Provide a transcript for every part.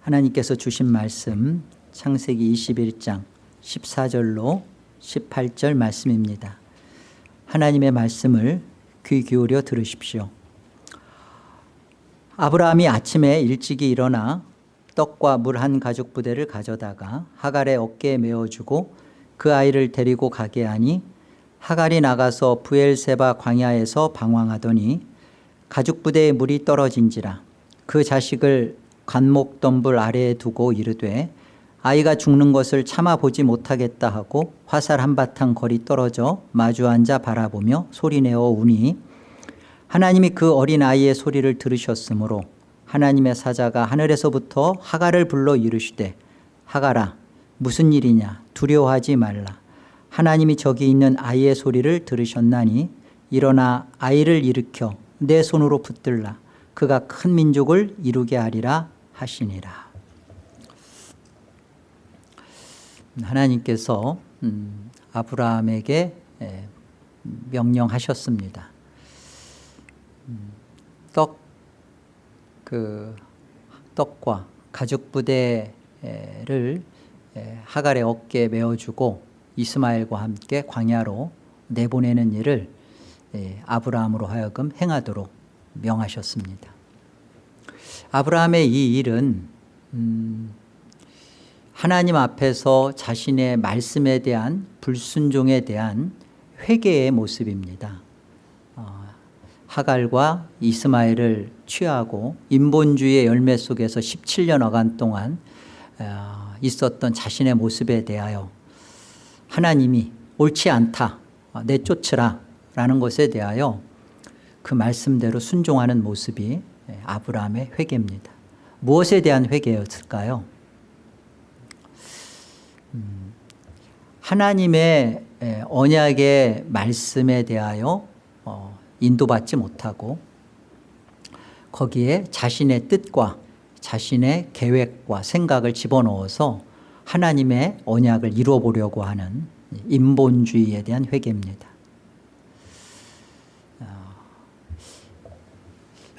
하나님께서 주신 말씀 창세기 21장 14절로 18절 말씀입니다. 하나님의 말씀을 귀 기울여 들으십시오. 아브라함이 아침에 일찍이 일어나 떡과 물 한 가죽 부대를 가져다가 하갈의 어깨에 메어주고 그 아이를 데리고 가게 하니 하갈이 나가서 부엘세바 광야에서 방황하더니 가죽 부대에 물이 떨어진지라 그 자식을 관목덤불 아래에 두고 이르되 아이가 죽는 것을 참아보지 못하겠다 하고 화살 한바탕 거리 떨어져 마주 앉아 바라보며 소리내어 우니 하나님이 그 어린 아이의 소리를 들으셨으므로 하나님의 사자가 하늘에서부터 하갈을 불러 이르시되 하갈아 무슨 일이냐? 두려워하지 말라. 하나님이 저기 있는 아이의 소리를 들으셨나니 일어나 아이를 일으켜 내 손으로 붙들라. 그가 큰 민족을 이루게 하리라 하시니라 하나님께서 음, 아브라함에게 명령하셨습니다 음, 떡, 그 떡과 가죽 부대를 하갈의 어깨에 메어주고 이스마엘과 함께 광야로 내보내는 일을 아브라함으로 하여금 행하도록 명하셨습니다. 아브라함의 이 일은 음, 하나님 앞에서 자신의 말씀에 대한 불순종에 대한 회개의 모습입니다. 어, 하갈과 이스마엘을 취하고 인본주의의 열매 속에서 17년여간 동안 어, 있었던 자신의 모습에 대하여 하나님이 옳지 않다 어, 내쫓으라 라는 것에 대하여 그 말씀대로 순종하는 모습이 아브라함의 회개입니다 무엇에 대한 회개였을까요? 음, 하나님의 언약의 말씀에 대하여 어, 인도받지 못하고 거기에 자신의 뜻과 자신의 계획과 생각을 집어넣어서 하나님의 언약을 이루어 보려고 하는 인본주의에 대한 회개입니다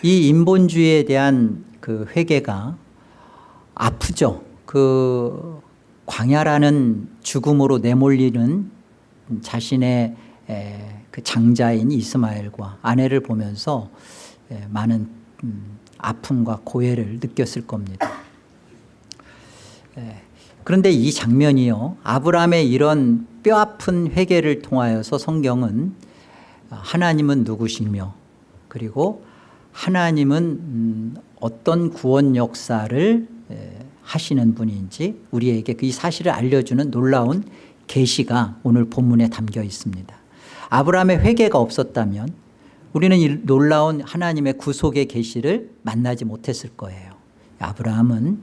이 인본주의에 대한 그 회개가 아프죠. 그 광야라는 죽음으로 내몰리는 자신의 그 장자인 이스마엘과 아내를 보면서 많은 음, 아픔과 고해를 느꼈을 겁니다. 그런데 이 장면이요. 아브라함의 이런 뼈아픈 회개를 통하여서 성경은 하나님은 누구시며 그리고 하나님은 음, 어떤 구원 역사를 하시는 분인지 우리에게 그 사실을 알려주는 놀라운 계시가 오늘 본문에 담겨 있습니다. 아브라함의 회개가 없었다면 우리는 이 놀라운 하나님의 구속의 계시를 만나지 못했을 거예요. 아브라함은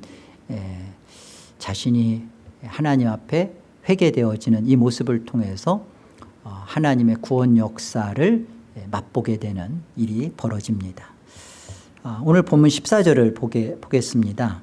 자신이 하나님 앞에 회개되어지는 이 모습을 통해서 어, 하나님의 구원 역사를 맛보게 되는 일이 벌어집니다. 아, 오늘 본문 14절을 보게, 보겠습니다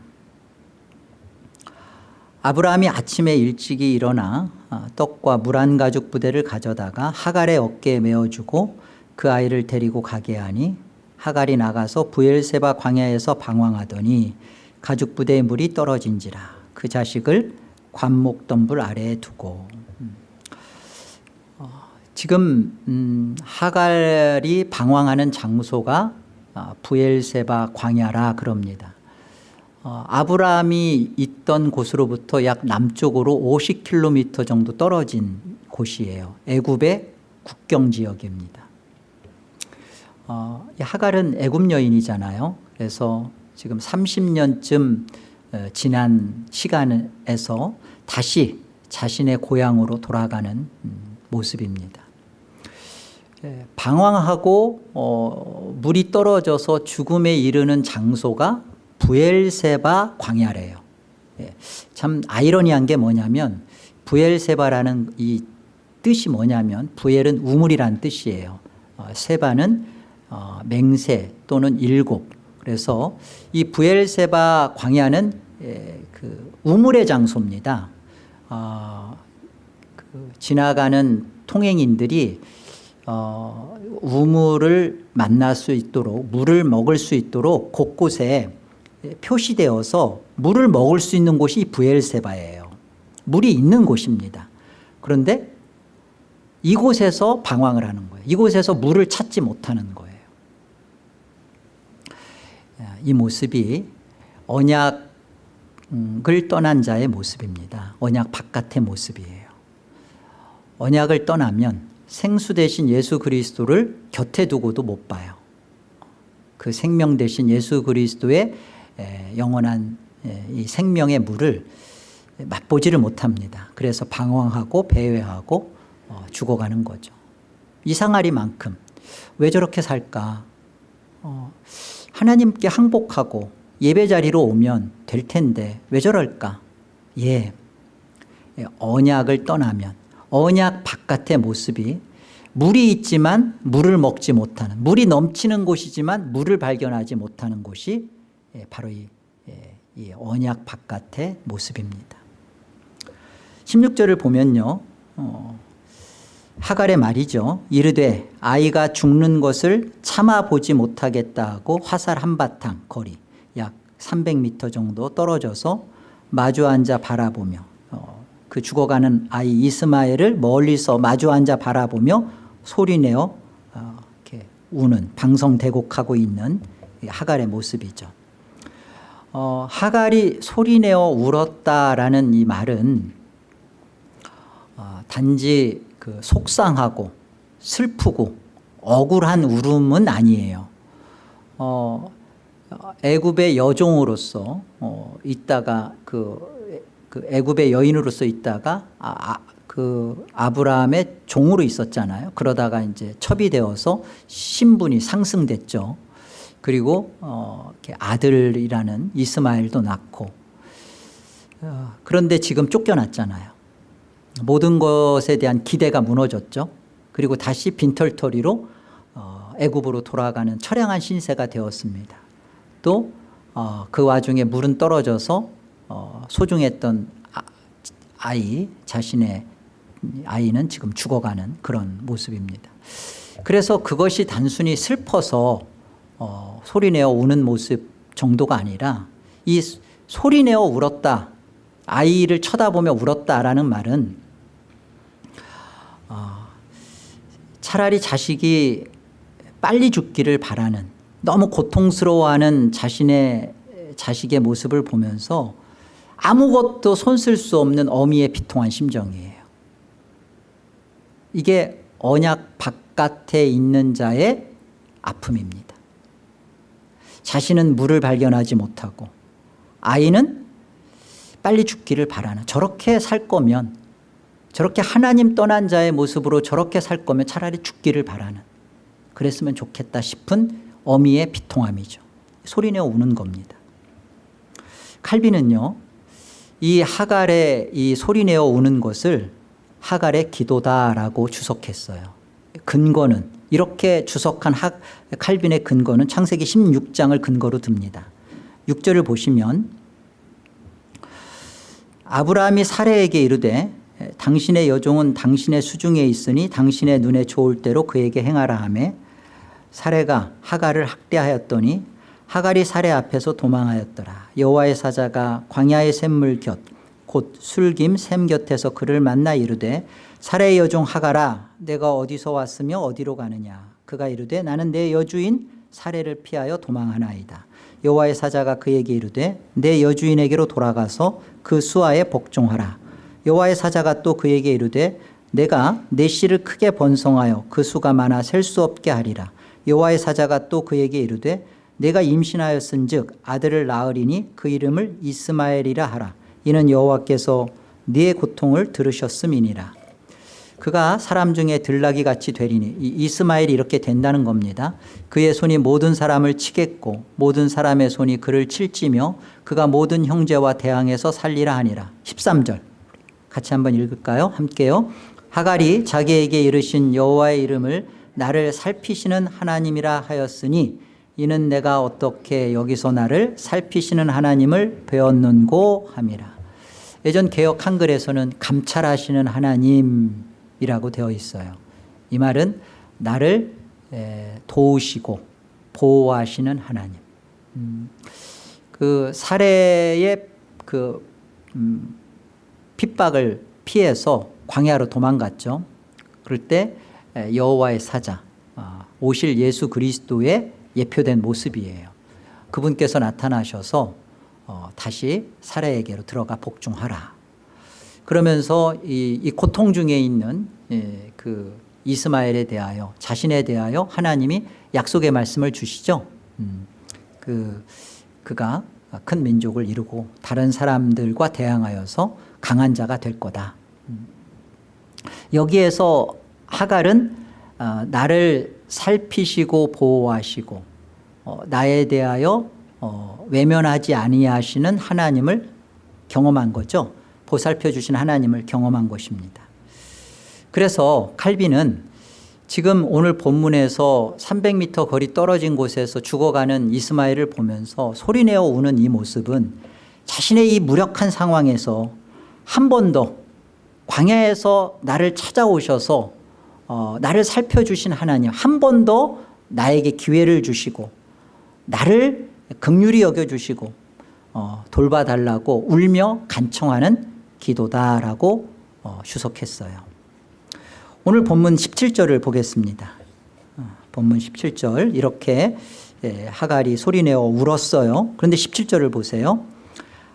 아브라함이 아침에 일찍이 일어나 아, 떡과 물 한 가죽 부대를 가져다가 하갈의 어깨에 메어주고 그 아이를 데리고 가게 하니 하갈이 나가서 부엘세바 광야에서 방황하더니 가죽 부대의 물이 떨어진지라 그 자식을 관목덤불 아래에 두고 음. 어, 지금 음, 하갈이 방황하는 장소가 아, 부엘세바 광야라 그럽니다. 어, 아브라함이 있던 곳으로부터 약 남쪽으로 50km 정도 떨어진 곳이에요. 애굽의 국경 지역입니다. 어, 하갈은 애굽 여인이잖아요. 그래서 지금 30년쯤 어, 지난 시간에서 다시 자신의 고향으로 돌아가는 음, 모습입니다. 예, 방황하고 어, 물이 떨어져서 죽음에 이르는 장소가 부엘세바 광야래요. 예, 참 아이러니한 게 뭐냐면 부엘세바라는 이 뜻이 뭐냐면 부엘은 우물이란 뜻이에요. 어, 세바는 어, 맹세 또는 일곱. 그래서 이 부엘세바 광야는 예, 그 우물의 장소입니다. 어, 그 지나가는 통행인들이 어, 우물을 만날 수 있도록 물을 먹을 수 있도록 곳곳에 표시되어서 물을 먹을 수 있는 곳이 이 부엘세바예요. 물이 있는 곳입니다. 그런데 이곳에서 방황을 하는 거예요. 이곳에서 물을 찾지 못하는 거예요. 이 모습이 언약을 떠난 자의 모습입니다. 언약 바깥의 모습이에요. 언약을 떠나면 생수 대신 예수 그리스도를 곁에 두고도 못 봐요. 그 생명 대신 예수 그리스도의 영원한 이 생명의 물을 맛보지를 못합니다. 그래서 방황하고 배회하고 어, 죽어가는 거죠. 이상하리만큼 왜 저렇게 살까? 어, 하나님께 항복하고 예배 자리로 오면 될 텐데 왜 저럴까? 예, 언약을 떠나면 언약 바깥의 모습이 물이 있지만 물을 먹지 못하는 물이 넘치는 곳이지만 물을 발견하지 못하는 곳이 예, 바로 이, 예, 이 언약 바깥의 모습입니다. 16절을 보면요 어, 하갈의 말이죠. 이르되 아이가 죽는 것을 참아보지 못하겠다 하고 화살 한바탕 거리 약 300m 정도 떨어져서 마주 앉아 바라보며 어, 그 죽어가는 아이 이스마엘을 멀리서 마주 앉아 바라보며 소리내어 어, 이렇게 우는 방성대곡하고 있는 하갈의 모습이죠. 어, 하갈이 소리내어 울었다라는 이 말은 어, 단지 그 속상하고 슬프고 억울한 울음은 아니에요. 어, 애굽의 여종으로서 어, 있다가 그, 그 애굽의 여인으로서 있다가 아, 아, 그 아브라함의 종으로 있었잖아요. 그러다가 이제 첩이 되어서 신분이 상승됐죠. 그리고 어, 아들이라는 이스마엘도 낳고 어, 그런데 지금 쫓겨났잖아요. 모든 것에 대한 기대가 무너졌죠. 그리고 다시 빈털터리로 어, 애굽으로 돌아가는 처량한 신세가 되었습니다. 또그 어, 와중에 물은 떨어져서 어, 소중했던 아, 아이 자신의 아이는 지금 죽어가는 그런 모습입니다. 그래서 그것이 단순히 슬퍼서 어, 소리내어 우는 모습 정도가 아니라 이 소리내어 울었다 아이를 쳐다보며 울었다라는 말은 어, 차라리 자식이 빨리 죽기를 바라는 너무 고통스러워하는 자신의 자식의 모습을 보면서 아무것도 손쓸 수 없는 어미의 비통한 심정이에요 이게 언약 바깥에 있는 자의 아픔입니다. 자신은 물을 발견하지 못하고 아이는 빨리 죽기를 바라는 저렇게 살 거면 저렇게 하나님 떠난 자의 모습으로 저렇게 살 거면 차라리 죽기를 바라는 그랬으면 좋겠다 싶은 어미의 비통함이죠. 소리내어 우는 겁니다. 칼빈은요 이 하갈의 이 소리내어 우는 것을 하갈의 기도다라고 주석했어요. 근거는 이렇게 주석한 하, 칼빈의 근거는 창세기 16장을 근거로 듭니다. 6절을 보시면 아브라함이 사례에게 이르되 당신의 여종은 당신의 수중에 있으니 당신의 눈에 좋을 대로 그에게 행하라 하매 사례가 하갈을 학대하였더니 하갈이 사례 앞에서 도망하였더라. 여호와의 사자가 광야의 샘물 곁 곧 술김 샘 곁에서 그를 만나 이르되 사례 여종 하가라 내가 어디서 왔으며 어디로 가느냐? 그가 이르되 나는 내 여주인 사례를 피하여 도망하나이다. 여호와의 사자가 그에게 이르되 내 여주인에게로 돌아가서 그 수하에 복종하라. 여호와의 사자가 또 그에게 이르되 내가 내 씨를 크게 번성하여 그 수가 많아 셀 수 없게 하리라. 여호와의 사자가 또 그에게 이르되 내가 임신하였은 즉 아들을 낳으리니 그 이름을 이스마엘이라 하라. 이는 여호와께서 네 고통을 들으셨음이니라. 그가 사람 중에 들나귀 같이 되리니 이스마엘이 이렇게 된다는 겁니다. 그의 손이 모든 사람을 치겠고 모든 사람의 손이 그를 칠지며 그가 모든 형제와 대항해서 살리라 하니라. 13절. 같이 한번 읽을까요? 함께요. 하갈이 자기에게 이르신 여호와의 이름을 나를 살피시는 하나님이라 하였으니 이는 내가 어떻게 여기서 나를 살피시는 하나님을 배웠는고 함이라 예전 개혁 한글에서는 감찰하시는 하나님이라고 되어 있어요. 이 말은 나를 도우시고 보호하시는 하나님. 음, 그 사례의 그 음, 핍박을 피해서 광야로 도망갔죠. 그럴 때 에, 여호와의 사자 아, 오실 예수 그리스도의 예표된 모습이에요. 그분께서 나타나셔서 어, 다시 사례에게로 들어가 복종하라. 그러면서 이, 이 고통 중에 있는 예, 그 이스마엘에 대하여 자신에 대하여 하나님이 약속의 말씀을 주시죠. 음, 그 그가 큰 민족을 이루고 다른 사람들과 대항하여서 강한 자가 될 거다. 음. 여기에서 하갈은 어, 나를 살피시고 보호하시고 어, 나에 대하여 어, 외면하지 아니하시는 하나님을 경험한 거죠. 보살펴 주신 하나님을 경험한 것입니다. 그래서 칼빈은 지금 오늘 본문에서 300m 거리 떨어진 곳에서 죽어가는 이스마엘을 보면서 소리내어 우는 이 모습은 자신의 이 무력한 상황에서 한 번 더 광야에서 나를 찾아오셔서 어, 나를 살펴주신 하나님 한 번 더 나에게 기회를 주시고 나를 극률이 여겨주시고 어, 돌봐달라고 울며 간청하는 기도다라고 어, 주석했어요. 오늘 본문 17절을 보겠습니다. 어, 본문 17절 이렇게 예, 하갈이 소리내어 울었어요. 그런데 17절을 보세요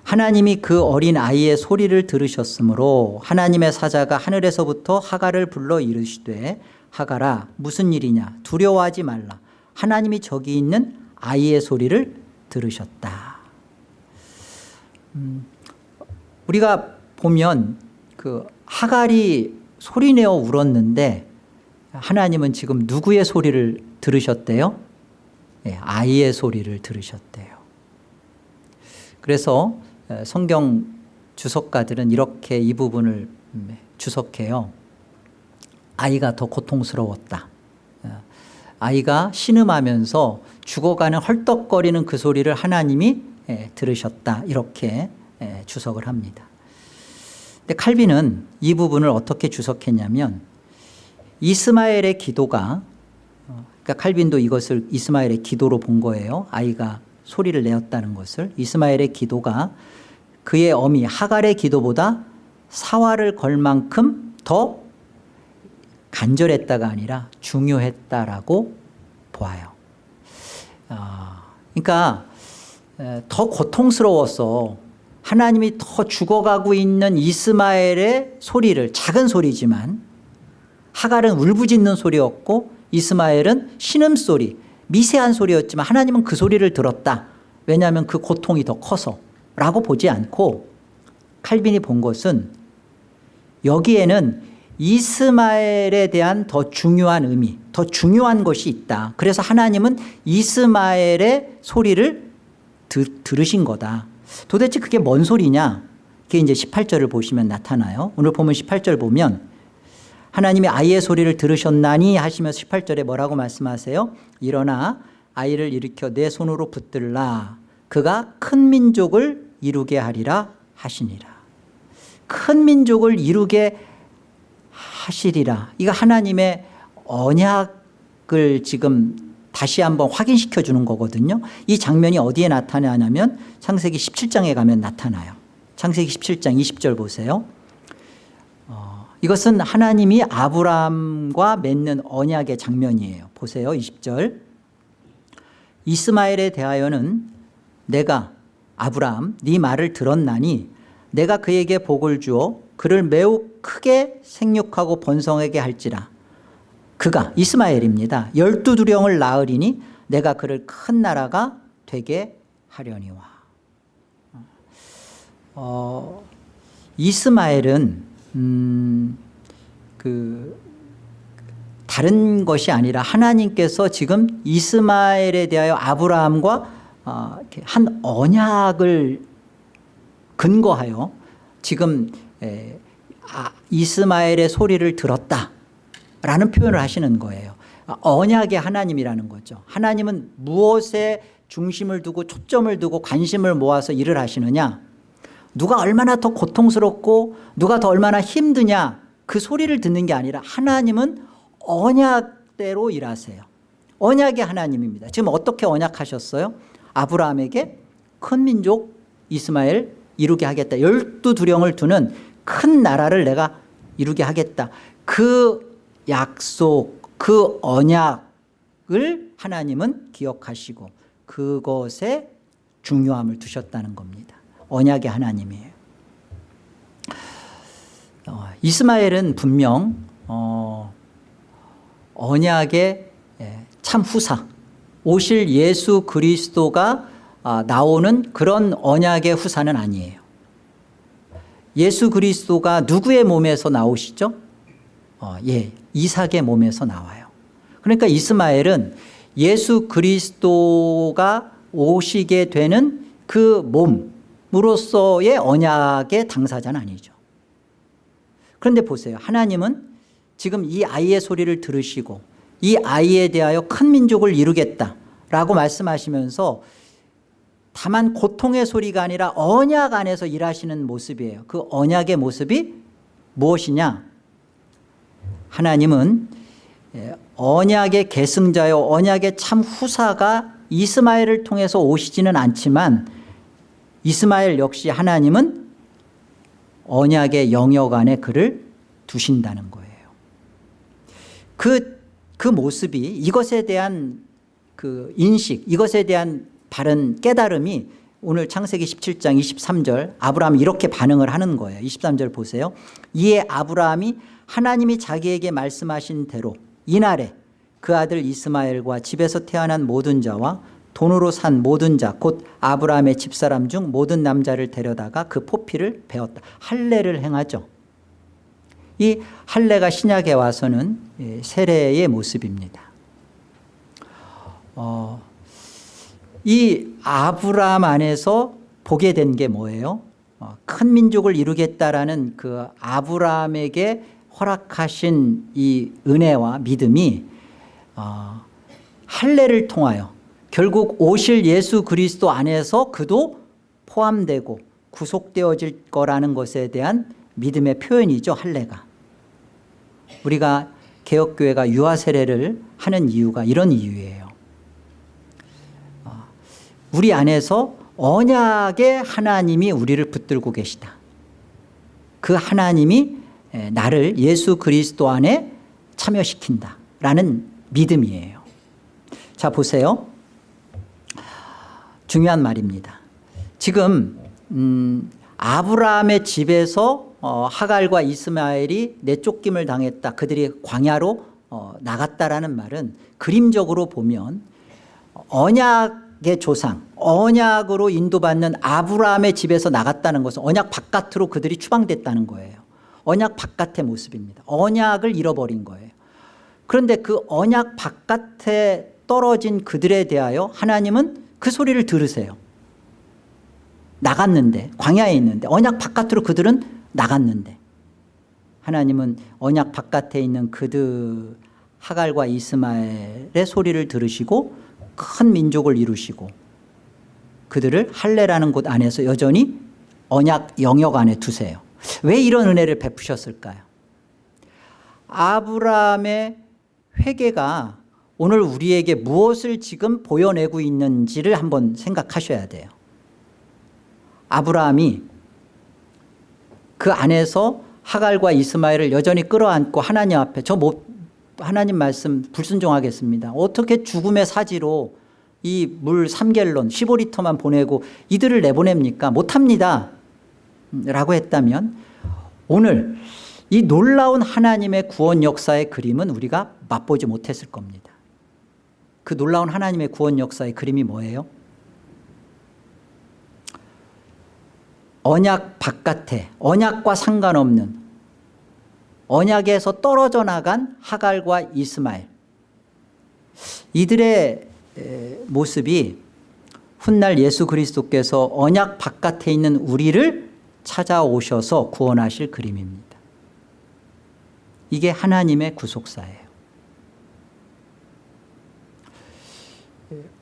하나님이 그 어린 아이의 소리를 들으셨으므로 하나님의 사자가 하늘에서부터 하갈을 불러 이르시되 하갈아 무슨 일이냐? 두려워하지 말라. 하나님이 저기 있는 아이의 소리를 들으셨다. 음, 우리가 보면 그 하갈이 소리내어 울었는데 하나님은 지금 누구의 소리를 들으셨대요? 네, 아이의 소리를 들으셨대요. 그래서 성경 주석가들은 이렇게 이 부분을 음, 주석해요. 아이가 더 고통스러웠다. 어, 아이가 신음하면서 죽어가는 헐떡거리는 그 소리를 하나님이 들으셨다. 이렇게 주석을 합니다. 근데 칼빈은 이 부분을 어떻게 주석했냐면 이스마엘의 기도가 어, 그러니까 칼빈도 이것을 이스마엘의 기도로 본 거예요. 아이가 소리를 내었다는 것을 이스마엘의 기도가 그의 어미 하갈의 기도보다 사활을 걸 만큼 더 간절했다가 아니라 중요했다라고 보아요. 어, 그러니까 더 고통스러워서 하나님이 더 죽어가고 있는 이스마엘의 소리를 작은 소리지만 하갈은 울부짖는 소리였고 이스마엘은 신음소리 미세한 소리였지만 하나님은 그 소리를 들었다. 왜냐하면 그 고통이 더 커서 라고 보지 않고 칼빈이 본 것은 여기에는 이스마엘에 대한 더 중요한 의미 더 중요한 것이 있다. 그래서 하나님은 이스마엘의 소리를 드, 들으신 거다. 도대체 그게 뭔 소리냐? 그게 이제 18절을 보시면 나타나요. 오늘 보면 18절 보면 하나님이 아이의 소리를 들으셨나니 하시면서 18절에 뭐라고 말씀하세요? 일어나 아이를 일으켜 내 손으로 붙들라. 그가 큰 민족을 이루게 하리라 하시니라. 큰 민족을 이루게 하시리라. 이거 하나님의 언약을 지금 다시 한번 확인시켜 주는 거거든요. 이 장면이 어디에 나타나냐면 창세기 17장에 가면 나타나요. 창세기 17장 20절 보세요. 어, 이것은 하나님이 아브라함과 맺는 언약의 장면이에요. 보세요. 20절. 이스마엘에 대하여는 내가 아브라함 네 말을 들었나니 내가 그에게 복을 주어 그를 매우 크게 생육하고 번성하게 할지라. 그가 이스마엘입니다. 열두 두령을 낳으리니 내가 그를 큰 나라가 되게 하려니와. 어, 이스마엘은 음, 그 다른 것이 아니라 하나님께서 지금 이스마엘에 대하여 아브라함과 어, 한 언약을 근거하여 지금 아, 이스마엘의 소리를 들었다라는 표현을 하시는 거예요. 아, 언약의 하나님이라는 거죠. 하나님은 무엇에 중심을 두고 초점을 두고 관심을 모아서 일을 하시느냐 누가 얼마나 더 고통스럽고 누가 더 얼마나 힘드냐 그 소리를 듣는 게 아니라 하나님은 언약대로 일하세요. 언약의 하나님입니다. 지금 어떻게 언약하셨어요? 아브라함에게 큰 민족 이스마엘 이루게 하겠다. 열두 두령을 두는 큰 나라를 내가 이루게 하겠다. 그 약속, 그 언약을 하나님은 기억하시고 그것에 중요함을 두셨다는 겁니다. 언약의 하나님이에요. 어, 이스마엘은 분명 어, 언약의 예, 참 후사 오실 예수 그리스도가 아, 나오는 그런 언약의 후사는 아니에요 예수 그리스도가 누구의 몸에서 나오시죠? 어, 예, 이삭의 몸에서 나와요 그러니까 이스마엘은 예수 그리스도가 오시게 되는 그 몸 으로서의 언약의 당사자는 아니죠. 그런데 보세요. 하나님은 지금 이 아이의 소리를 들으시고 이 아이에 대하여 큰 민족을 이루겠다라고 말씀하시면서 다만 고통의 소리가 아니라 언약 안에서 일하시는 모습이에요. 그 언약의 모습이 무엇이냐? 하나님은 예, 언약의 계승자요 언약의 참 후사가 이스마엘을 통해서 오시지는 않지만 이스마엘 역시 하나님은 언약의 영역 안에 그를 두신다는 거예요. 그, 그 모습이 이것에 대한 그 인식 이것에 대한 바른 깨달음이 오늘 창세기 17장 23절 아브라함이 이렇게 반응을 하는 거예요. 23절 보세요. 이에 아브라함이 하나님이 자기에게 말씀하신 대로 이날에 그 아들 이스마엘과 집에서 태어난 모든 자와 돈으로 산 모든 자 곧 아브라함의 집사람 중 모든 남자를 데려다가 그 포피를 베었다. 할례를 행하죠. 이 할례가 신약에 와서는 예, 세례의 모습입니다. 어, 이 아브라함 안에서 보게 된 게 뭐예요? 어, 큰 민족을 이루겠다라는 그 아브라함에게 허락하신 이 은혜와 믿음이 어, 할례를 통하여 결국 오실 예수 그리스도 안에서 그도 포함되고 구속되어질 거라는 것에 대한 믿음의 표현이죠 할례가. 우리가 개혁교회가 유아 세례를 하는 이유가 이런 이유예요. 어, 우리 안에서 언약의 하나님이 우리를 붙들고 계시다. 그 하나님이 나를 예수 그리스도 안에 참여시킨다 라는 믿음이에요. 자 보세요 중요한 말입니다. 지금 음, 아브라함의 집에서 어, 하갈과 이스마엘이 내쫓김을 당했다. 그들이 광야로 어, 나갔다라는 말은 그림적으로 보면 언약의 조상 언약으로 인도받는 아브라함의 집에서 나갔다는 것은 언약 바깥으로 그들이 추방됐다는 거예요. 언약 바깥의 모습입니다. 언약을 잃어버린 거예요. 그런데 그 언약 바깥에 떨어진 그들에 대하여 하나님은 그 소리를 들으세요. 나갔는데 광야에 있는데 언약 바깥으로 그들은 나갔는데. 하나님은 언약 바깥에 있는 그들 하갈과 이스마엘의 소리를 들으시고 큰 민족을 이루시고 그들을 할례라는 곳 안에서 여전히 언약 영역 안에 두세요. 왜 이런 은혜를 베푸셨을까요? 아브라함의 회개가 오늘 우리에게 무엇을 지금 보여내고 있는지를 한번 생각하셔야 돼요. 아브라함이 그 안에서 하갈과 이스마엘을 여전히 끌어안고 하나님 앞에 저 못, 하나님 말씀 불순종하겠습니다. 어떻게 죽음의 사지로 이 물 3갤론 15리터만 보내고 이들을 내보냅니까? 못합니다. 라고 했다면 오늘 이 놀라운 하나님의 구원 역사의 그림은 우리가 맛보지 못했을 겁니다 그 놀라운 하나님의 구원 역사의 그림이 뭐예요? 언약 바깥에 언약과 상관없는 언약에서 떨어져 나간 하갈과 이스마엘. 이들의 모습이 훗날 예수 그리스도께서 언약 바깥에 있는 우리를 찾아오셔서 구원하실 그림입니다. 이게 하나님의 구속사예요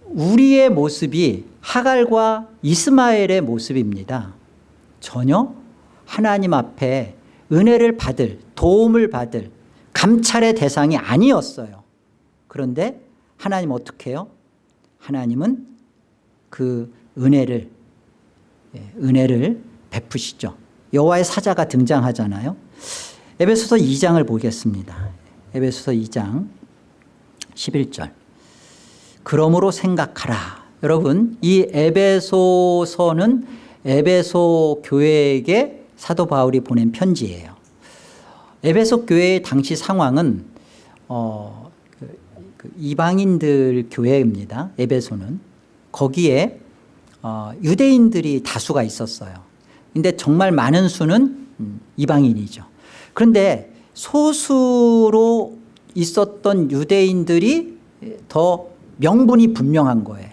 우리의 모습이 하갈과 이스마엘의 모습입니다 전혀 하나님 앞에 은혜를 받을 도움을 받을 감찰의 대상이 아니었어요 그런데 하나님 어떻게 해요? 하나님은 그 은혜를 예, 은혜를 베푸시죠. 여호와의 사자가 등장하잖아요. 에베소서 2장을 보겠습니다. 에베소서 2장 11절. 그러므로 생각하라. 여러분 이 에베소서는 에베소 교회에게 사도 바울이 보낸 편지예요. 에베소 교회의 당시 상황은 어, 그, 그 이방인들 교회입니다. 에베소는 거기에 어, 유대인들이 다수가 있었어요. 근데 정말 많은 수는 음, 이방인이죠. 그런데 소수로 있었던 유대인들이 더 명분이 분명한 거예요.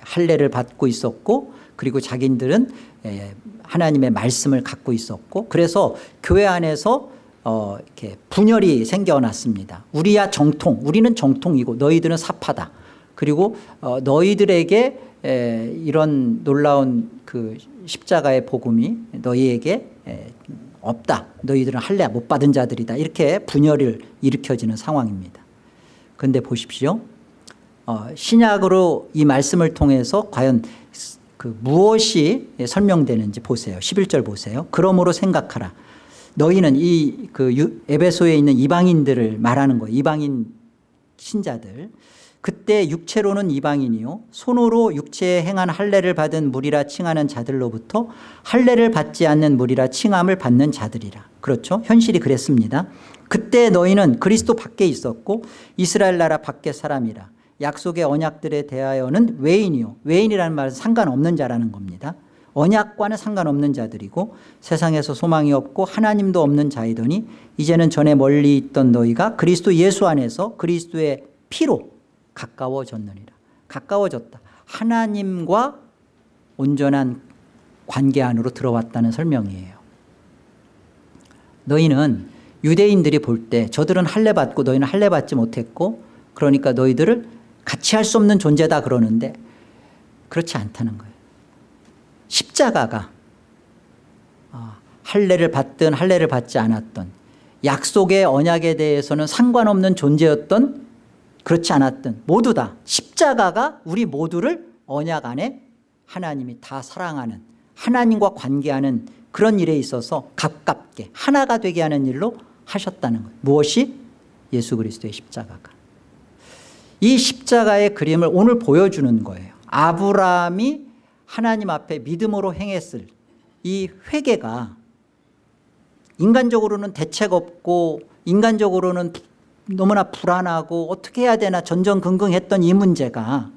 할례를 받고 있었고 그리고 자기들은 예, 하나님의 말씀을 갖고 있었고 그래서 교회 안에서 어 이렇게 분열이 생겨났습니다. 우리야 정통, 우리는 정통이고 너희들은 사파다. 그리고 어 너희들에게 에 이런 놀라운 그 십자가의 복음이 너희에게 에 없다. 너희들은 할례 못 받은 자들이다. 이렇게 분열을 일으켜지는 상황입니다. 그런데 보십시오. 어, 신약으로 이 말씀을 통해서 과연 그 무엇이 설명되는지 보세요. 11절 보세요. 그러므로 생각하라. 너희는 이 그 에베소에 있는 이방인들을 말하는 거예요. 이방인 신자들. 그때 육체로는 이방인이요 손으로 육체에 행한 할례를 받은 무리라 칭하는 자들로부터 할례를 받지 않는 무리라 칭함을 받는 자들이라. 그렇죠? 현실이 그랬습니다. 그때 너희는 그리스도 밖에 있었고 이스라엘 나라 밖에 사람이라. 약속의 언약들에 대하여는 외인이요. 외인이라는 말은 상관없는 자라는 겁니다. 언약과는 상관없는 자들이고 세상에서 소망이 없고 하나님도 없는 자이더니 이제는 전에 멀리 있던 너희가 그리스도 예수 안에서 그리스도의 피로 가까워졌느니라. 가까워졌다. 하나님과 온전한 관계 안으로 들어왔다는 설명이에요. 너희는 유대인들이 볼 때 저들은 할례 받고 너희는 할례 받지 못했고 그러니까 너희들을 같이 할 수 없는 존재다 그러는데 그렇지 않다는 거예요. 십자가가 아, 할례를 받든 할례를 받지 않았던 약속의 언약에 대해서는 상관없는 존재였던 그렇지 않았던 모두 다 십자가가 우리 모두를 언약 안에 하나님이 다 사랑하는 하나님과 관계하는 그런 일에 있어서 가깝게 하나가 되게 하는 일로 하셨다는 거예요. 무엇이? 예수 그리스도의 십자가가. 이 십자가의 그림을 오늘 보여주는 거예요. 아브라함이 하나님 앞에 믿음으로 행했을 이 회개가 인간적으로는 대책 없고 인간적으로는 너무나 불안하고 어떻게 해야 되나 전전긍긍했던 이 문제가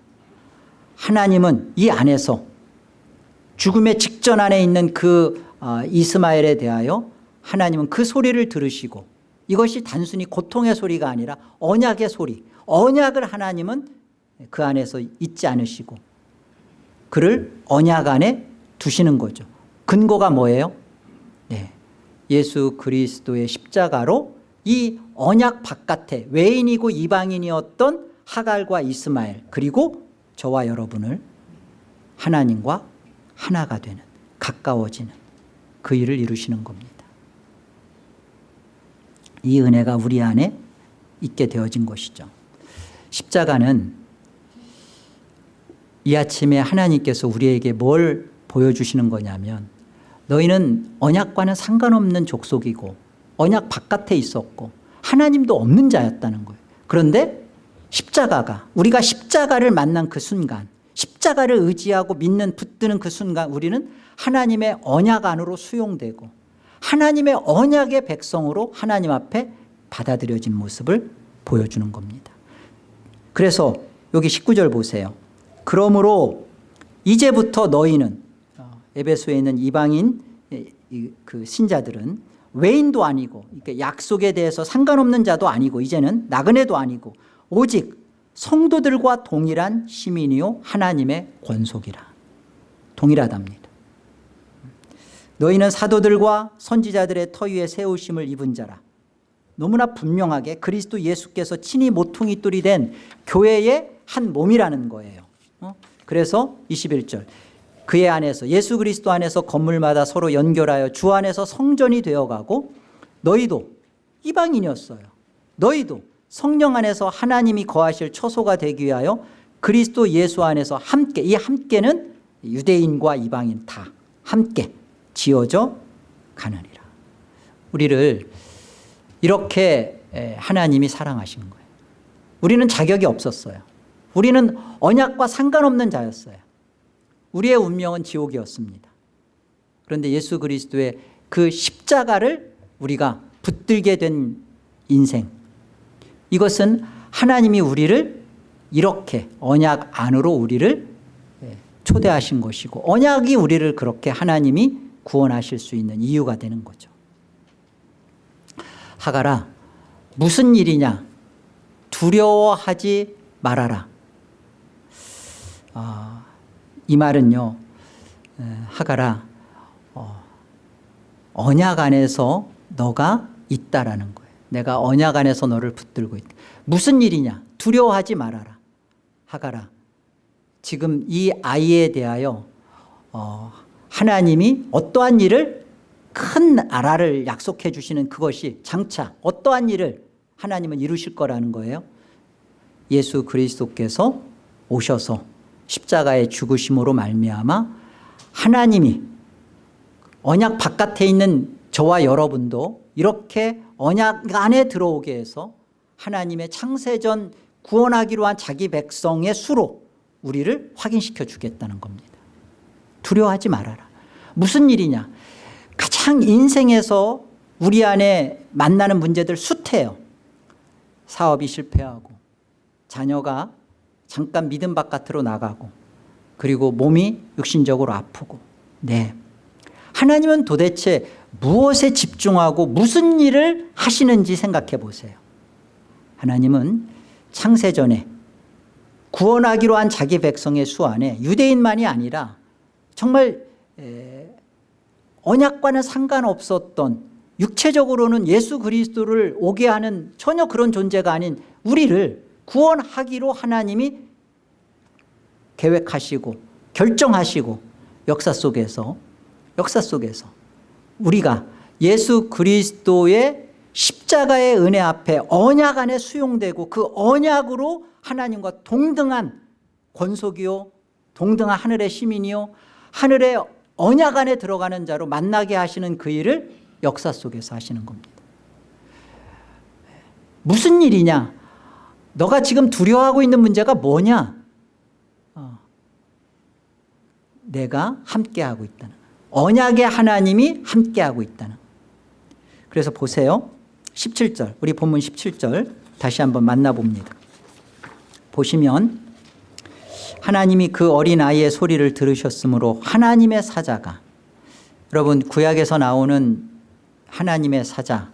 하나님은 이 안에서 죽음의 직전 안에 있는 그 어, 이스마엘에 대하여 하나님은 그 소리를 들으시고 이것이 단순히 고통의 소리가 아니라 언약의 소리 언약을 하나님은 그 안에서 잊지 않으시고 그를 언약 안에 두시는 거죠 근거가 뭐예요? 네. 예수 그리스도의 십자가로 이 언약 바깥에 외인이고 이방인이었던 하갈과 이스마엘 그리고 저와 여러분을 하나님과 하나가 되는 가까워지는 그 일을 이루시는 겁니다 이 은혜가 우리 안에 있게 되어진 것이죠 십자가는 이 아침에 하나님께서 우리에게 뭘 보여주시는 거냐면 너희는 언약과는 상관없는 족속이고 언약 바깥에 있었고 하나님도 없는 자였다는 거예요. 그런데 십자가가 우리가 십자가를 만난 그 순간 십자가를 의지하고 믿는 붙드는 그 순간 우리는 하나님의 언약 안으로 수용되고 하나님의 언약의 백성으로 하나님 앞에 받아들여진 모습을 보여주는 겁니다 그래서 여기 19절 보세요. 그러므로 이제부터 너희는 어, 에베소에 있는 이방인 그 신자들은 외인도 아니고 약속에 대해서 상관없는 자도 아니고 이제는 나그네도 아니고 오직 성도들과 동일한 시민이요 하나님의 권속이라. 동일하답니다. 너희는 사도들과 선지자들의 터 위에 세우심을 입은 자라 너무나 분명하게 그리스도 예수께서 친히 모퉁이 돌이 된 교회의 한 몸이라는 거예요. 어? 그래서 21절. 그의 안에서 예수 그리스도 안에서 건물마다 서로 연결하여 주 안에서 성전이 되어가고 너희도 이방인이었어요. 너희도 성령 안에서 하나님이 거하실 처소가 되기 위하여 그리스도 예수 안에서 함께 이 함께는 유대인과 이방인 다 함께 지어져 가느니라. 우리를 이렇게 에, 하나님이 사랑하신 거예요. 우리는 자격이 없었어요. 우리는 언약과 상관없는 자였어요. 우리의 운명은 지옥이었습니다. 그런데 예수 그리스도의 그 십자가를 우리가 붙들게 된 인생. 이것은 하나님이 우리를 이렇게 언약 안으로 우리를 예, 초대하신 것이고 언약이 우리를 그렇게 하나님이 구원하실 수 있는 이유가 되는 거죠 하가라 무슨 일이냐? 두려워하지 말아라. 아, 이 말은요 에, 하가라 어, 언약 안에서 너가 있다라는 거예요. 내가 언약 안에서 너를 붙들고 있다. 무슨 일이냐? 두려워하지 말아라. 하가라 지금 이 아이에 대하여 어, 하나님이 어떠한 일을 큰 나라를 약속해 주시는 그것이 장차 어떠한 일을 하나님은 이루실 거라는 거예요? 예수 그리스도께서 오셔서 십자가의 죽으심으로 말미암아 하나님이 언약 바깥에 있는 저와 여러분도 이렇게 언약 안에 들어오게 해서 하나님의 창세전 구원하기로 한 자기 백성의 수로 우리를 확인시켜 주겠다는 겁니다. 두려워하지 말아라. 무슨 일이냐 가장 인생에서 우리 안에 만나는 문제들 숱해요. 사업이 실패하고 자녀가 잠깐 믿음 바깥으로 나가고 그리고 몸이 육신적으로 아프고 네. 하나님은 도대체 무엇에 집중하고 무슨 일을 하시는지 생각해 보세요. 하나님은 창세전에 구원하기로 한 자기 백성의 수 안에 유대인만이 아니라 정말 언약과는 상관없었던 육체적으로는 예수 그리스도를 오게 하는 전혀 그런 존재가 아닌 우리를 구원하기로 하나님이 계획하시고 결정하시고 역사 속에서 역사 속에서 우리가 예수 그리스도의 십자가의 은혜 앞에 언약 안에 수용되고 그 언약으로 하나님과 동등한 권속이요 동등한 하늘의 시민이요 하늘의 언약 안에 들어가는 자로 만나게 하시는 그 일을 역사 속에서 하시는 겁니다. 무슨 일이냐? 너가 지금 두려워하고 있는 문제가 뭐냐? 어. 내가 함께하고 있다는. 언약의 하나님이 함께하고 있다는. 그래서 보세요. 17절. 우리 본문 17절 다시 한번 만나봅니다. 보시면 하나님이 그 어린아이의 소리를 들으셨으므로 하나님의 사자가 여러분 구약에서 나오는 하나님의 사자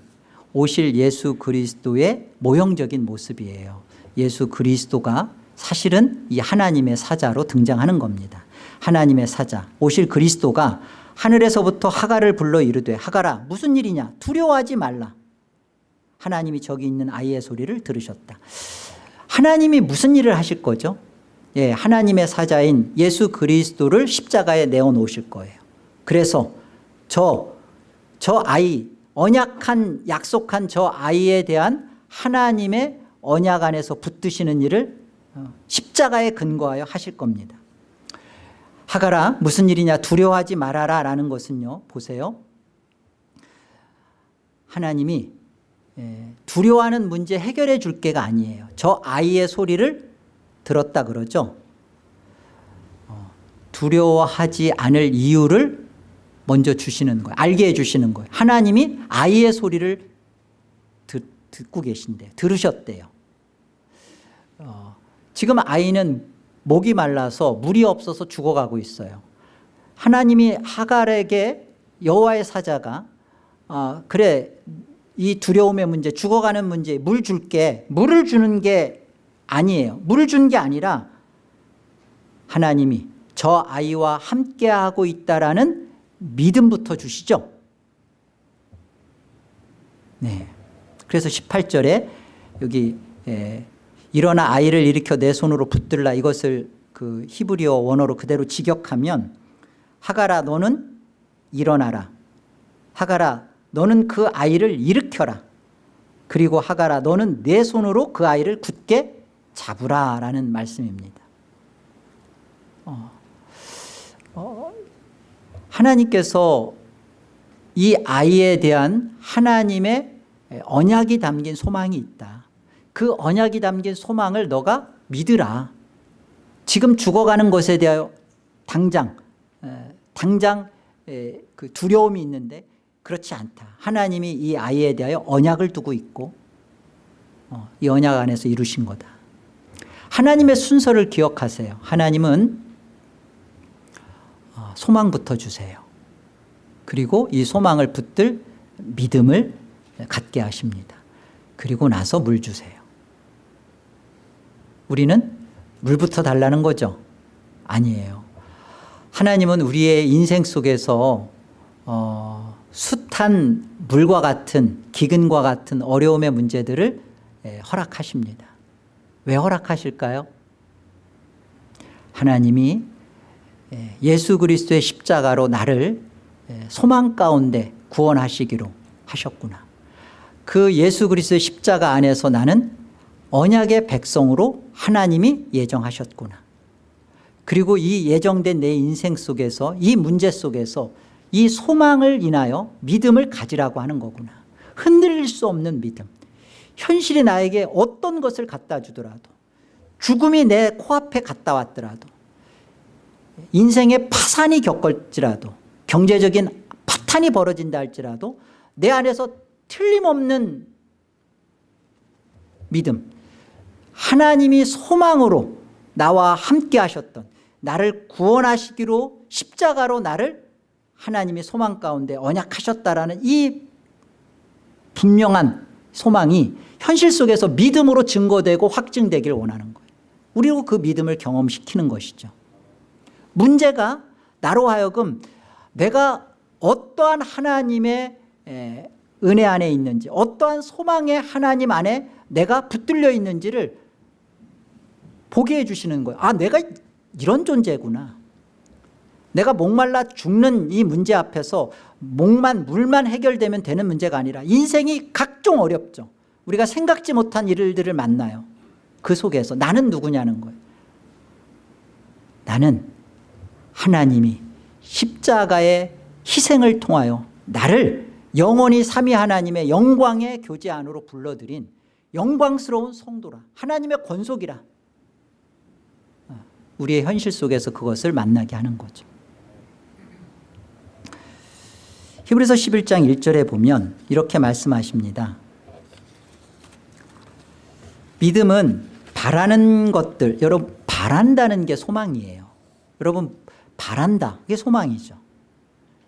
오실 예수 그리스도의 모형적인 모습이에요. 예수 그리스도가 사실은 이 하나님의 사자로 등장하는 겁니다. 하나님의 사자 오실 그리스도가 하늘에서부터 하가를 불러 이르되 하가라 무슨 일이냐? 두려워하지 말라. 하나님이 저기 있는 아이의 소리를 들으셨다. 하나님이 무슨 일을 하실 거죠 예, 하나님의 사자인 예수 그리스도를 십자가에 내어놓으실 거예요. 그래서 저, 저 아이 언약한 약속한 저 아이에 대한 하나님의 언약 안에서 붙드시는 일을 어, 십자가에 근거하여 하실 겁니다. 하가라 무슨 일이냐? 두려워하지 말아라 라는 것은요 보세요. 하나님이 예, 두려워하는 문제 해결해 줄 게가 아니에요. 저 아이의 소리를 들었다 그러죠? 어, 두려워하지 않을 이유를 먼저 주시는 거예요. 알게 해주시는 거예요. 하나님이 아이의 소리를 듣, 듣고 계신대요. 들으셨대요. 어, 지금 아이는 목이 말라서 물이 없어서 죽어가고 있어요. 하나님이 하갈에게 여호와의 사자가 어, 그래 이 두려움의 문제 죽어가는 문제 물 줄게 물을 주는 게 아니에요. 물을 준 게 아니라 하나님이 저 아이와 함께하고 있다라는 믿음부터 주시죠. 네. 그래서 18절에 여기 에, 일어나 아이를 일으켜 내 손으로 붙들라. 이것을 그 히브리어 원어로 그대로 직역하면 하가라 너는 일어나라. 하가라 너는 그 아이를 일으켜라. 그리고 하가라 너는 내 손으로 그 아이를 굳게 잡으라 라는 말씀입니다. 어. 어, 하나님께서 이 아이에 대한 하나님의 언약이 담긴 소망이 있다. 그 언약이 담긴 소망을 너가 믿으라. 지금 죽어가는 것에 대하여 당장 에, 당장 에, 그 두려움이 있는데 그렇지 않다. 하나님이 이 아이에 대하여 언약을 두고 있고 어, 이 언약 안에서 이루신 거다 하나님의 순서를 기억하세요. 하나님은 어, 소망부터 주세요. 그리고 이 소망을 붙들 믿음을 갖게 하십니다. 그리고 나서 물 주세요. 우리는 물부터 달라는 거죠? 아니에요. 하나님은 우리의 인생 속에서 어, 숱한 물과 같은 기근과 같은 어려움의 문제들을 예, 허락하십니다 왜 허락하실까요? 하나님이 예, 예수 그리스도의 십자가로 나를 예, 소망 가운데 구원하시기로 하셨구나. 그 예수 그리스도의 십자가 안에서 나는 언약의 백성으로 하나님이 예정하셨구나. 그리고 이 예정된 내 인생 속에서 이 문제 속에서 이 소망을 인하여 믿음을 가지라고 하는 거구나. 흔들릴 수 없는 믿음 현실이 나에게 어떤 것을 갖다 주더라도 죽음이 내 코앞에 갔다 왔더라도 인생의 파산이 겪을지라도 경제적인 파탄이 벌어진다 할지라도 내 안에서 틀림없는 믿음 하나님이 소망으로 나와 함께 하셨던 나를 구원하시기로 십자가로 나를 하나님의 소망 가운데 언약하셨다라는 이 분명한 소망이 현실 속에서 믿음으로 증거되고 확증되길 원하는 거예요. 우리로 그 믿음을 경험시키는 것이죠. 문제가 나로 하여금 내가 어떠한 하나님의 은혜 안에 있는지 어떠한 소망의 하나님 안에 내가 붙들려 있는지를 보게 해주시는 거예요. 아 내가 이런 존재구나. 내가 목말라 죽는 이 문제 앞에서 목만 물만 해결되면 되는 문제가 아니라 인생이 각종 어렵죠. 우리가 생각지 못한 일들을 만나요. 그 속에서 나는 누구냐는 거예요. 나는 하나님이 십자가의 희생을 통하여 나를 영원히 삼위 하나님의 영광의 교제 안으로 불러들인 영광스러운 성도라 하나님의 권속이라 우리의 현실 속에서 그것을 만나게 하는 거죠 히브리서 11장 1절에 보면 이렇게 말씀하십니다. 믿음은 바라는 것들 여러분 바란다는 게 소망이에요. 여러분 바란다 그게 소망이죠.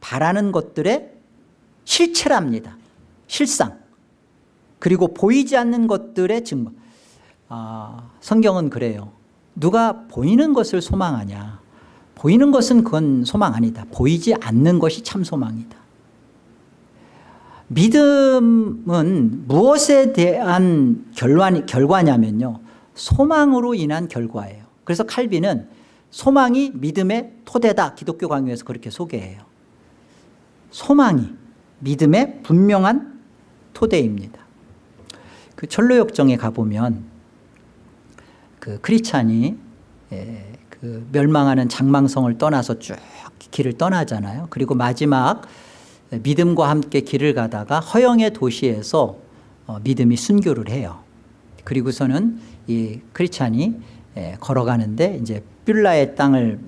바라는 것들의 실체랍니다. 실상. 그리고 보이지 않는 것들의 증거. 아, 성경은 그래요. 누가 보이는 것을 소망하냐? 보이는 것은 그건 소망 아니다. 보이지 않는 것이 참 소망이다 믿음은 무엇에 대한 결과, 결과냐면요. 소망으로 인한 결과예요. 그래서 칼빈은 소망이 믿음의 토대다. 기독교 강요에서 그렇게 소개해요. 소망이 믿음의 분명한 토대입니다. 그 철로역정에 가보면 그 크리찬이 예, 그 멸망하는 장망성을 떠나서 쭉 길을 떠나잖아요. 그리고 마지막 믿음과 함께 길을 가다가 허영의 도시에서 어, 믿음이 순교를 해요. 그리고서는 이 크리찬이 예, 걸어가는데 이제 뷸라의 땅을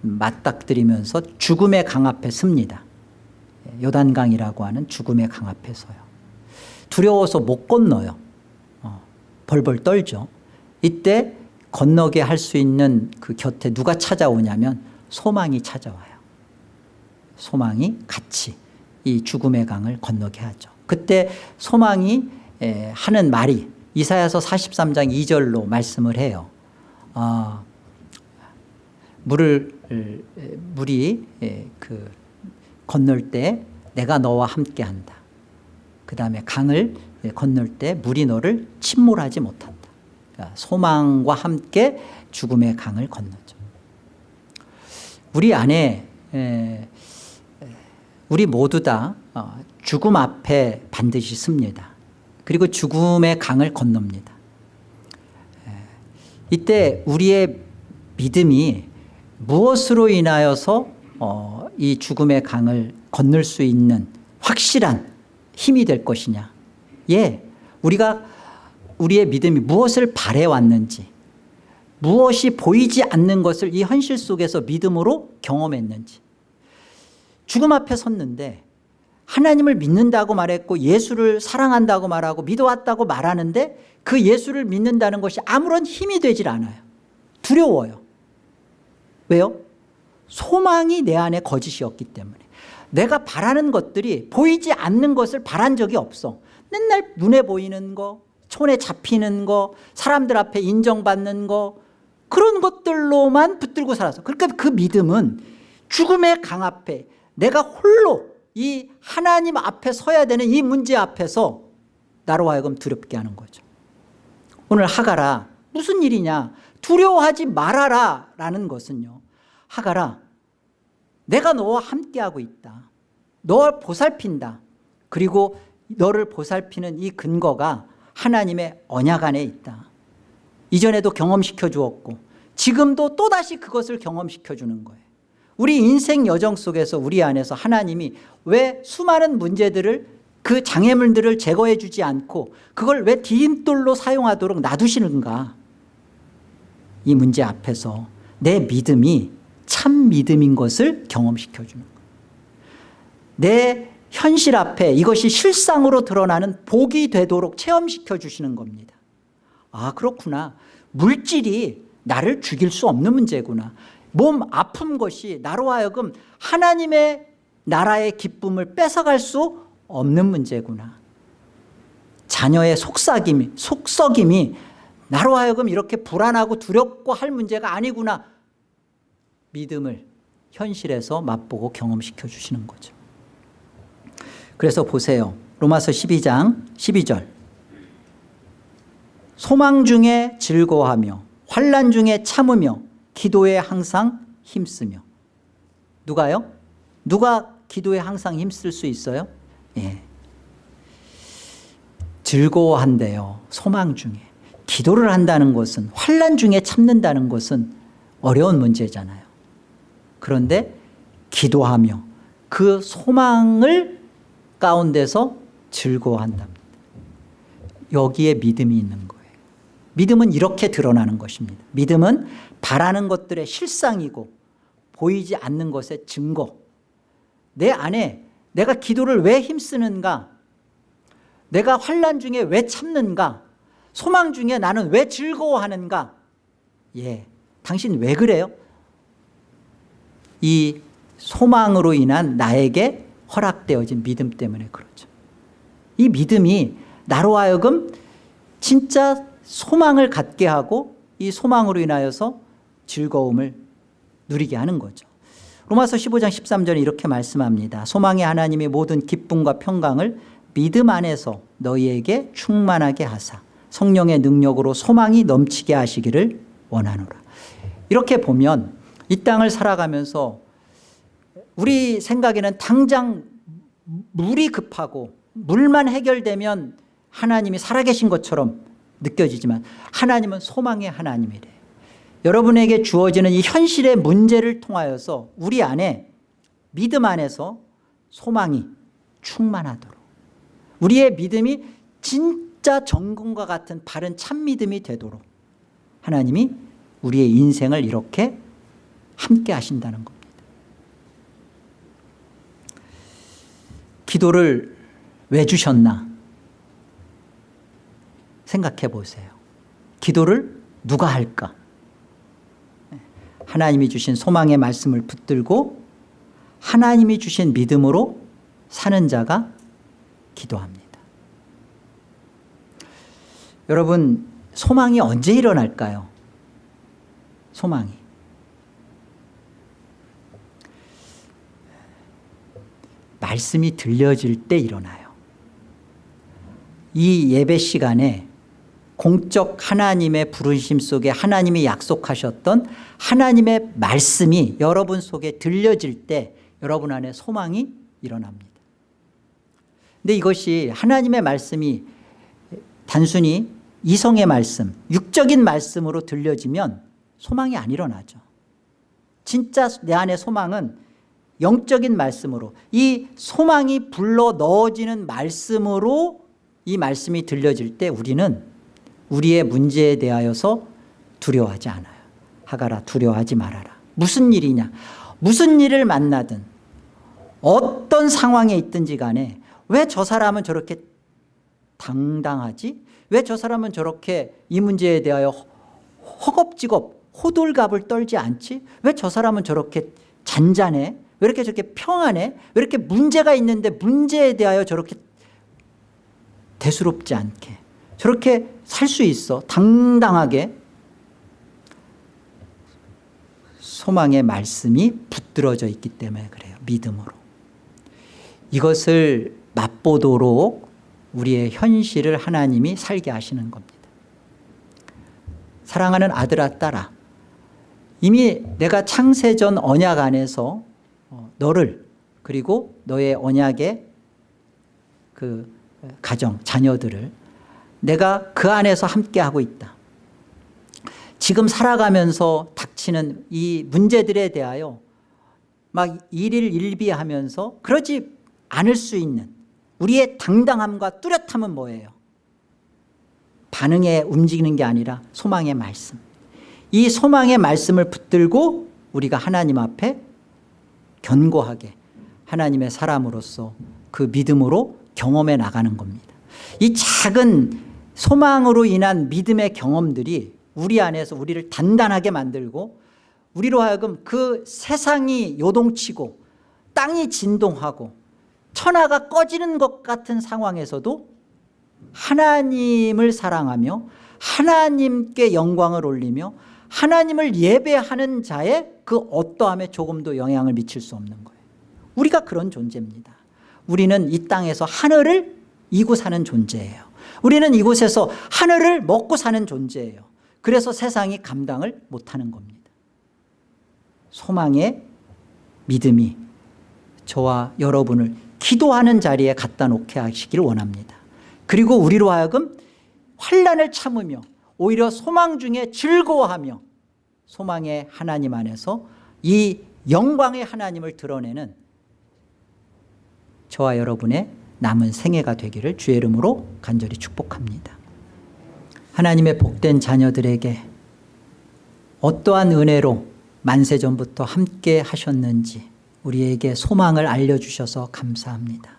맞닥뜨리면서 죽음의 강 앞에 습니다. 예, 요단강이라고 하는 죽음의 강 앞에 서요. 두려워서 못 건너요. 어, 벌벌 떨죠. 이때 건너게 할 수 있는 그 곁에 누가 찾아오냐면 소망이 찾아와요. 소망이 같이 이 죽음의 강을 건너게 하죠. 그때 소망이 하는 말이 이사야서 43장 2절로 말씀을 해요. 어, 물을 물이 그 건널 때 내가 너와 함께한다. 그 다음에 강을 건널 때 물이 너를 침몰하지 못한다. 그러니까 소망과 함께 죽음의 강을 건너죠. 우리 안에 우리 모두 다 어, 죽음 앞에 반드시 씁니다. 그리고 죽음의 강을 건넙니다. 이때 우리의 믿음이 무엇으로 인하여서 어, 이 죽음의 강을 건널 수 있는 확실한 힘이 될 것이냐? 예 우리가 우리의 믿음이 무엇을 바래왔는지 무엇이 보이지 않는 것을 이 현실 속에서 믿음으로 경험했는지 죽음 앞에 섰는데 하나님을 믿는다고 말했고 예수를 사랑한다고 말하고 믿어왔다고 말하는데 그 예수를 믿는다는 것이 아무런 힘이 되질 않아요. 두려워요. 왜요? 소망이 내 안에 거짓이었기 때문에. 내가 바라는 것들이 보이지 않는 것을 바란 적이 없어. 맨날 눈에 보이는 거 손에 잡히는 거 사람들 앞에 인정받는 거 그런 것들로만 붙들고 살았어 그러니까 그 믿음은 죽음의 강 앞에 내가 홀로 이 하나님 앞에 서야 되는 이 문제 앞에서 나로 하여금 두렵게 하는 거죠. 오늘 하가라 무슨 일이냐? 두려워하지 말아라 라는 것은요. 하가라 내가 너와 함께하고 있다. 너를 보살핀다. 그리고 너를 보살피는 이 근거가 하나님의 언약 안에 있다. 이전에도 경험시켜 주었고 지금도 또다시 그것을 경험시켜 주는 거예요 우리 인생 여정 속에서 우리 안에서 하나님이 왜 수많은 문제들을 그 장애물들을 제거해 주지 않고 그걸 왜 디딤돌로 사용하도록 놔두시는가? 이 문제 앞에서 내 믿음이 참 믿음인 것을 경험시켜 주는 거예요. 내 현실 앞에 이것이 실상으로 드러나는 복이 되도록 체험시켜 주시는 겁니다. 아 그렇구나. 물질이 나를 죽일 수 없는 문제구나 몸 아픈 것이 나로 하여금 하나님의 나라의 기쁨을 뺏어갈 수 없는 문제구나. 자녀의 속삭임이, 속썩임이 나로 하여금 이렇게 불안하고 두렵고 할 문제가 아니구나. 믿음을 현실에서 맛보고 경험시켜 주시는 거죠. 그래서 보세요. 로마서 12장 12절. 소망 중에 즐거워하며 환란 중에 참으며 기도에 항상 힘쓰며 누가요? 누가 기도에 항상 힘쓸 수 있어요? 예. 즐거워한대요 소망 중에 기도를 한다는 것은 환란 중에 참는다는 것은 어려운 문제잖아요 그런데 기도하며 그 소망을 가운데서 즐거워한답니다 여기에 믿음이 있는 믿음은 이렇게 드러나는 것입니다. 믿음은 바라는 것들의 실상이고 보이지 않는 것의 증거. 내 안에 내가 기도를 왜 힘쓰는가? 내가 환란 중에 왜 참는가? 소망 중에 나는 왜 즐거워하는가? 예, 당신 왜 그래요? 이 소망으로 인한 나에게 허락되어진 믿음 때문에 그렇죠. 이 믿음이 나로 하여금 진짜 소망을 갖게 하고 이 소망으로 인하여서 즐거움을 누리게 하는 거죠. 로마서 15장 13절에 이렇게 말씀합니다. 소망의 하나님의 모든 기쁨과 평강을 믿음 안에서 너희에게 충만하게 하사 성령의 능력으로 소망이 넘치게 하시기를 원하노라. 이렇게 보면 이 땅을 살아가면서 우리 생각에는 당장 물이 급하고 물만 해결되면 하나님이 살아계신 것처럼 느껴지지만 하나님은 소망의 하나님이래. 여러분에게 주어지는 이 현실의 문제를 통하여서 우리 안에 믿음 안에서 소망이 충만하도록. 우리의 믿음이 진짜 정금과 같은 바른 참 믿음이 되도록 하나님이 우리의 인생을 이렇게 함께 하신다는 겁니다. 기도를 왜 주셨나 생각해 보세요. 기도를 누가 할까? 하나님이 주신 소망의 말씀을 붙들고 하나님이 주신 믿음으로 사는 자가 기도합니다. 여러분 소망이 언제 일어날까요? 소망이. 말씀이 들려질 때 일어나요. 이 예배 시간에 공적 하나님의 부르심 속에 하나님이 약속하셨던 하나님의 말씀이 여러분 속에 들려질 때 여러분 안에 소망이 일어납니다. 근데 이것이 하나님의 말씀이 단순히 이성의 말씀 육적인 말씀으로 들려지면 소망이 안 일어나죠. 진짜 내 안의 소망은 영적인 말씀으로 이 소망이 불러 넣어지는 말씀으로 이 말씀이 들려질 때 우리는 우리의 문제에 대하여서 두려워하지 않아요. 하가라 두려워하지 말아라. 무슨 일이냐? 무슨 일을 만나든 어떤 상황에 있든지 간에 왜 저 사람은 저렇게 당당하지? 왜 저 사람은 저렇게 이 문제에 대하여 허겁지겁 호들갑을 떨지 않지? 왜 저 사람은 저렇게 잔잔해? 왜 이렇게 저렇게 평안해? 왜 이렇게 문제가 있는데 문제에 대하여 저렇게 대수롭지 않게 저렇게 살 수 있어. 당당하게. 소망의 말씀이 붙들어져 있기 때문에 그래요. 믿음으로. 이것을 맛보도록 우리의 현실을 하나님이 살게 하시는 겁니다. 사랑하는 아들아 딸아 이미 내가 창세전 언약 안에서 어, 너를 그리고 너의 언약의 그 가정 자녀들을 내가 그 안에서 함께하고 있다. 지금 살아가면서 닥치는 이 문제들에 대하여 막 일일 일비하면서 그러지 않을 수 있는 우리의 당당함과 뚜렷함은 뭐예요? 반응에 움직이는 게 아니라 소망의 말씀. 이 소망의 말씀을 붙들고 우리가 하나님 앞에 견고하게 하나님의 사람으로서 그 믿음으로 경험해 나가는 겁니다. 이 작은 소망으로 인한 믿음의 경험들이 우리 안에서 우리를 단단하게 만들고 우리로 하여금 그 세상이 요동치고 땅이 진동하고 천하가 꺼지는 것 같은 상황에서도 하나님을 사랑하며 하나님께 영광을 올리며 하나님을 예배하는 자의 그 어떠함에 조금도 영향을 미칠 수 없는 거예요. 우리가 그런 존재입니다. 우리는 이 땅에서 하늘을 이고 사는 존재예요 우리는 이곳에서 하늘을 먹고 사는 존재예요. 그래서 세상이 감당을 못하는 겁니다. 소망의 믿음이 저와 여러분을 기도하는 자리에 갖다 놓게 하시기를 원합니다. 그리고 우리로 하여금 환란을 참으며 오히려 소망 중에 즐거워하며 소망의 하나님 안에서 이 영광의 하나님을 드러내는 저와 여러분의 남은 생애가 되기를 주의 이름으로 간절히 축복합니다. 하나님의 복된 자녀들에게 어떠한 은혜로 만세전부터 함께 하셨는지 우리에게 소망을 알려주셔서 감사합니다.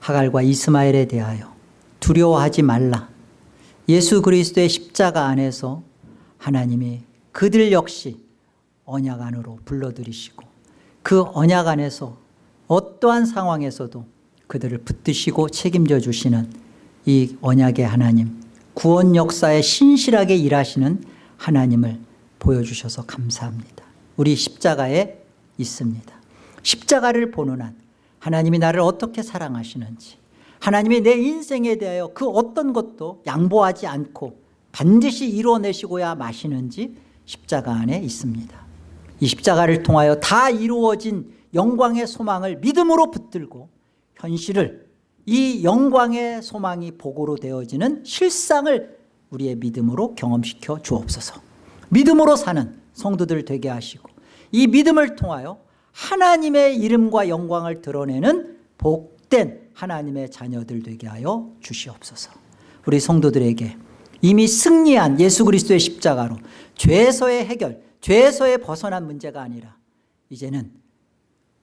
하갈과 이스마엘에 대하여 두려워하지 말라. 예수 그리스도의 십자가 안에서 하나님이 그들 역시 언약 안으로 불러들이시고 그 언약 안에서 어떠한 상황에서도 그들을 붙드시고 책임져 주시는 이 언약의 하나님 구원 역사에 신실하게 일하시는 하나님을 보여주셔서 감사합니다. 우리 십자가에 있습니다. 십자가를 보는 한 하나님이 나를 어떻게 사랑하시는지 하나님이 내 인생에 대하여 그 어떤 것도 양보하지 않고 반드시 이루어내시고야 마시는지 십자가 안에 있습니다. 이 십자가를 통하여 다 이루어진 영광의 소망을 믿음으로 붙들고 현실을 이 영광의 소망이 복으로 되어지는 실상을 우리의 믿음으로 경험시켜 주옵소서. 믿음으로 사는 성도들 되게 하시고 이 믿음을 통하여 하나님의 이름과 영광을 드러내는 복된 하나님의 자녀들 되게 하여 주시옵소서. 우리 성도들에게 이미 승리한 예수 그리스도의 십자가로 죄에서의 해결 죄에서의 벗어난 문제가 아니라 이제는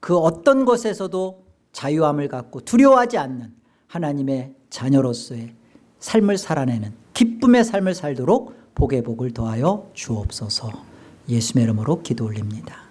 그 어떤 것에서도 자유함을 갖고 두려워하지 않는 하나님의 자녀로서의 삶을 살아내는 기쁨의 삶을 살도록 복의 복을 더하여 주옵소서. 예수의 이름으로 기도 올립니다